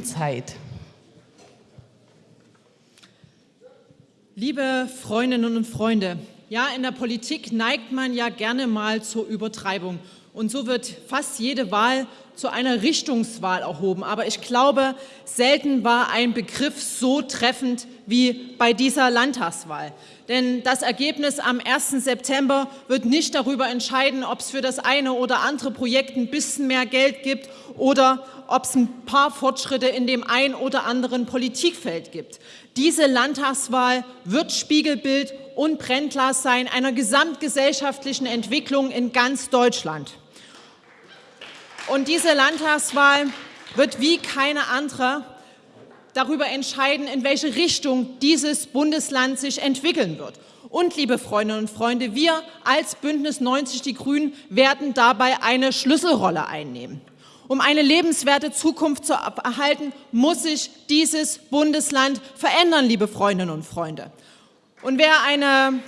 Zeit. Liebe Freundinnen und Freunde, ja, in der Politik neigt man ja gerne mal zur Übertreibung. Und so wird fast jede Wahl zu einer Richtungswahl erhoben. Aber ich glaube, selten war ein Begriff so treffend wie bei dieser Landtagswahl. Denn das Ergebnis am 1. September wird nicht darüber entscheiden, ob es für das eine oder andere Projekt ein bisschen mehr Geld gibt oder ob es ein paar Fortschritte in dem ein oder anderen Politikfeld gibt. Diese Landtagswahl wird Spiegelbild und Brennglas sein einer gesamtgesellschaftlichen Entwicklung in ganz Deutschland. Und diese Landtagswahl wird wie keine andere darüber entscheiden, in welche Richtung dieses Bundesland sich entwickeln wird. Und, liebe Freundinnen und Freunde, wir als Bündnis 90 Die Grünen werden dabei eine Schlüsselrolle einnehmen. Um eine lebenswerte Zukunft zu erhalten, muss sich dieses Bundesland verändern, liebe Freundinnen und Freunde. Und wer eine,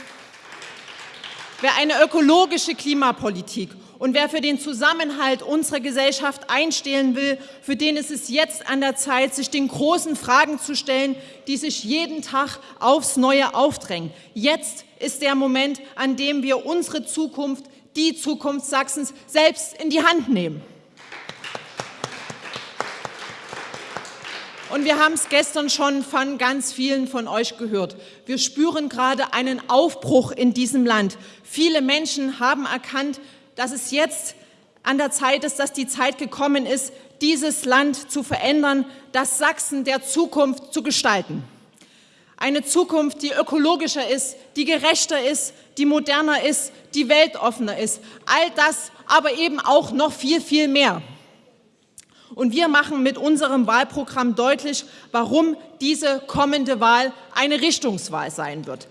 wer eine ökologische Klimapolitik und wer für den Zusammenhalt unserer Gesellschaft einstehen will, für den ist es jetzt an der Zeit, sich den großen Fragen zu stellen, die sich jeden Tag aufs Neue aufdrängen. Jetzt ist der Moment, an dem wir unsere Zukunft, die Zukunft Sachsens, selbst in die Hand nehmen. Und wir haben es gestern schon von ganz vielen von euch gehört. Wir spüren gerade einen Aufbruch in diesem Land. Viele Menschen haben erkannt, dass es jetzt an der Zeit ist, dass die Zeit gekommen ist, dieses Land zu verändern, das Sachsen der Zukunft zu gestalten. Eine Zukunft, die ökologischer ist, die gerechter ist, die moderner ist, die weltoffener ist. All das, aber eben auch noch viel, viel mehr. Und wir machen mit unserem Wahlprogramm deutlich, warum diese kommende Wahl eine Richtungswahl sein wird.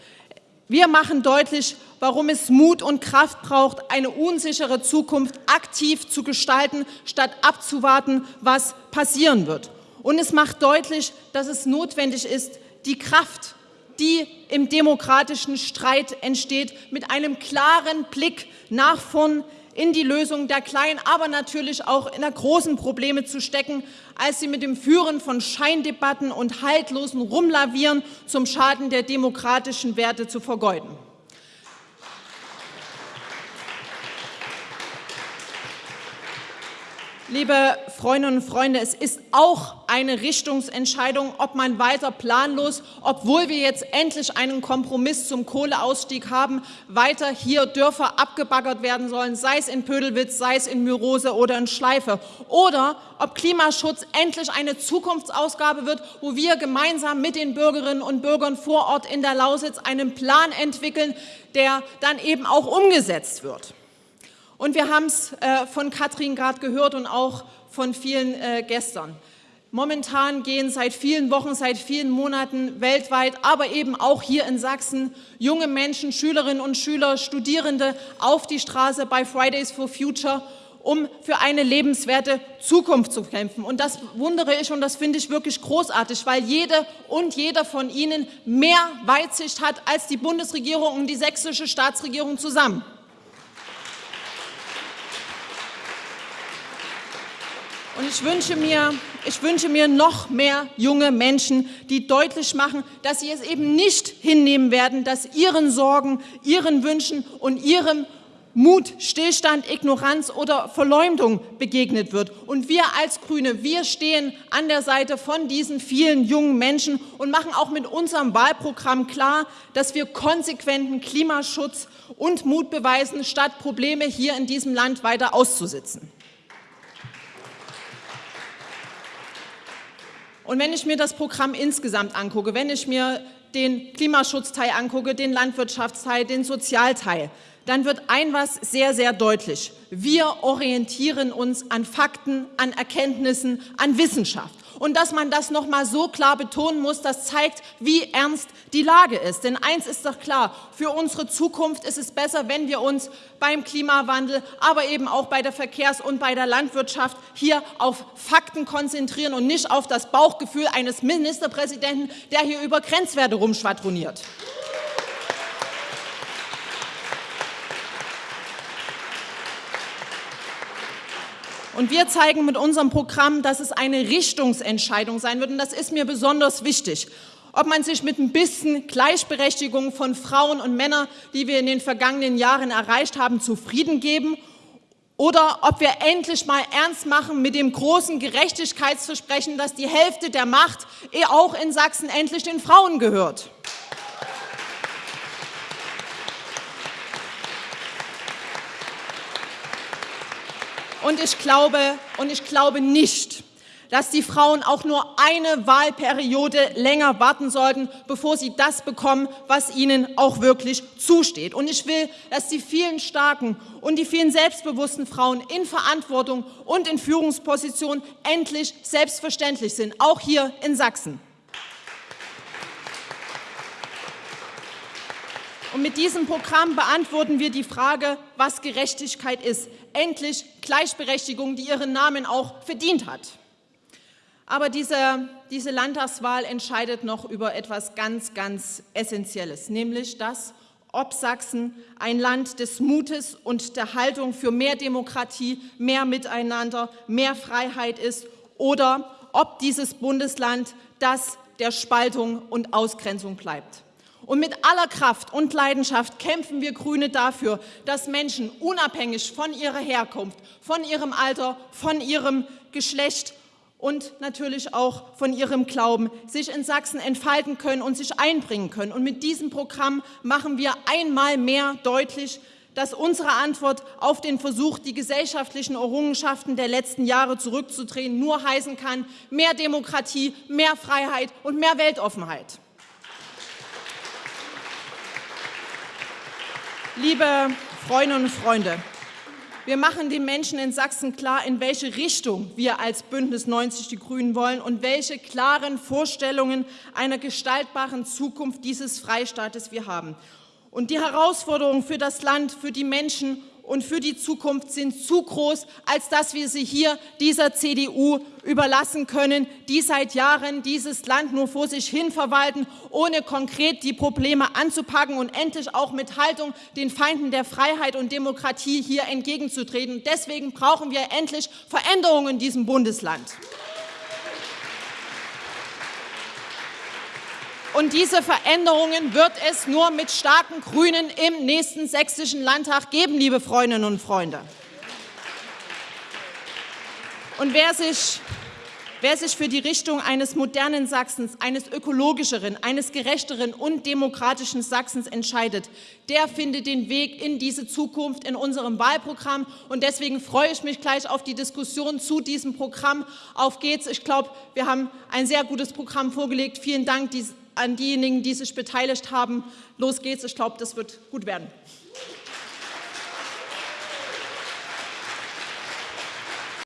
Wir machen deutlich, warum es Mut und Kraft braucht, eine unsichere Zukunft aktiv zu gestalten, statt abzuwarten, was passieren wird. Und es macht deutlich, dass es notwendig ist, die Kraft, die im demokratischen Streit entsteht, mit einem klaren Blick nach vorn in die Lösung der kleinen, aber natürlich auch in der großen Probleme zu stecken, als sie mit dem Führen von Scheindebatten und haltlosen Rumlavieren zum Schaden der demokratischen Werte zu vergeuden. Liebe Freundinnen und Freunde, es ist auch eine Richtungsentscheidung, ob man weiter planlos, obwohl wir jetzt endlich einen Kompromiss zum Kohleausstieg haben, weiter hier Dörfer abgebaggert werden sollen, sei es in Pödelwitz, sei es in Myrose oder in Schleife. Oder ob Klimaschutz endlich eine Zukunftsausgabe wird, wo wir gemeinsam mit den Bürgerinnen und Bürgern vor Ort in der Lausitz einen Plan entwickeln, der dann eben auch umgesetzt wird. Und wir haben es äh, von Katrin gerade gehört und auch von vielen äh, gestern. Momentan gehen seit vielen Wochen, seit vielen Monaten weltweit, aber eben auch hier in Sachsen junge Menschen, Schülerinnen und Schüler, Studierende auf die Straße bei Fridays for Future, um für eine lebenswerte Zukunft zu kämpfen. Und das wundere ich und das finde ich wirklich großartig, weil jede und jeder von Ihnen mehr Weitsicht hat als die Bundesregierung und die sächsische Staatsregierung zusammen. Und ich wünsche, mir, ich wünsche mir noch mehr junge Menschen, die deutlich machen, dass sie es eben nicht hinnehmen werden, dass ihren Sorgen, ihren Wünschen und ihrem Mut, Stillstand, Ignoranz oder Verleumdung begegnet wird. Und wir als Grüne, wir stehen an der Seite von diesen vielen jungen Menschen und machen auch mit unserem Wahlprogramm klar, dass wir konsequenten Klimaschutz und Mut beweisen, statt Probleme hier in diesem Land weiter auszusitzen. Und wenn ich mir das Programm insgesamt angucke, wenn ich mir den Klimaschutzteil angucke, den Landwirtschaftsteil, den Sozialteil, dann wird ein was sehr, sehr deutlich. Wir orientieren uns an Fakten, an Erkenntnissen, an Wissenschaft. Und dass man das noch mal so klar betonen muss, das zeigt, wie ernst die Lage ist. Denn eins ist doch klar, für unsere Zukunft ist es besser, wenn wir uns beim Klimawandel, aber eben auch bei der Verkehrs- und bei der Landwirtschaft hier auf Fakten konzentrieren und nicht auf das Bauchgefühl eines Ministerpräsidenten, der hier über Grenzwerte rumschwadroniert. Und wir zeigen mit unserem Programm, dass es eine Richtungsentscheidung sein wird. Und das ist mir besonders wichtig. Ob man sich mit ein bisschen Gleichberechtigung von Frauen und Männern, die wir in den vergangenen Jahren erreicht haben, zufrieden geben oder ob wir endlich mal ernst machen mit dem großen Gerechtigkeitsversprechen, dass die Hälfte der Macht eh auch in Sachsen endlich den Frauen gehört. Und ich glaube, und ich glaube nicht, dass die Frauen auch nur eine Wahlperiode länger warten sollten, bevor sie das bekommen, was ihnen auch wirklich zusteht. Und ich will, dass die vielen starken und die vielen selbstbewussten Frauen in Verantwortung und in Führungspositionen endlich selbstverständlich sind, auch hier in Sachsen. Und mit diesem Programm beantworten wir die Frage, was Gerechtigkeit ist. Endlich Gleichberechtigung, die ihren Namen auch verdient hat. Aber diese, diese Landtagswahl entscheidet noch über etwas ganz, ganz Essentielles, nämlich das, ob Sachsen ein Land des Mutes und der Haltung für mehr Demokratie, mehr Miteinander, mehr Freiheit ist oder ob dieses Bundesland das der Spaltung und Ausgrenzung bleibt. Und mit aller Kraft und Leidenschaft kämpfen wir Grüne dafür, dass Menschen unabhängig von ihrer Herkunft, von ihrem Alter, von ihrem Geschlecht und natürlich auch von ihrem Glauben sich in Sachsen entfalten können und sich einbringen können. Und mit diesem Programm machen wir einmal mehr deutlich, dass unsere Antwort auf den Versuch, die gesellschaftlichen Errungenschaften der letzten Jahre zurückzudrehen, nur heißen kann, mehr Demokratie, mehr Freiheit und mehr Weltoffenheit. Liebe Freundinnen und Freunde, wir machen den Menschen in Sachsen klar, in welche Richtung wir als Bündnis 90 Die Grünen wollen und welche klaren Vorstellungen einer gestaltbaren Zukunft dieses Freistaates wir haben. Und die Herausforderungen für das Land, für die Menschen und für die Zukunft sind zu groß, als dass wir sie hier dieser CDU überlassen können, die seit Jahren dieses Land nur vor sich hin verwalten, ohne konkret die Probleme anzupacken und endlich auch mit Haltung den Feinden der Freiheit und Demokratie hier entgegenzutreten. Deswegen brauchen wir endlich Veränderungen in diesem Bundesland. Und diese Veränderungen wird es nur mit starken Grünen im nächsten sächsischen Landtag geben, liebe Freundinnen und Freunde. Und wer sich, wer sich für die Richtung eines modernen Sachsens, eines ökologischeren, eines gerechteren und demokratischen Sachsens entscheidet, der findet den Weg in diese Zukunft in unserem Wahlprogramm. Und deswegen freue ich mich gleich auf die Diskussion zu diesem Programm. Auf geht's. Ich glaube, wir haben ein sehr gutes Programm vorgelegt. Vielen Dank an diejenigen, die sich beteiligt haben. Los geht's, ich glaube, das wird gut werden.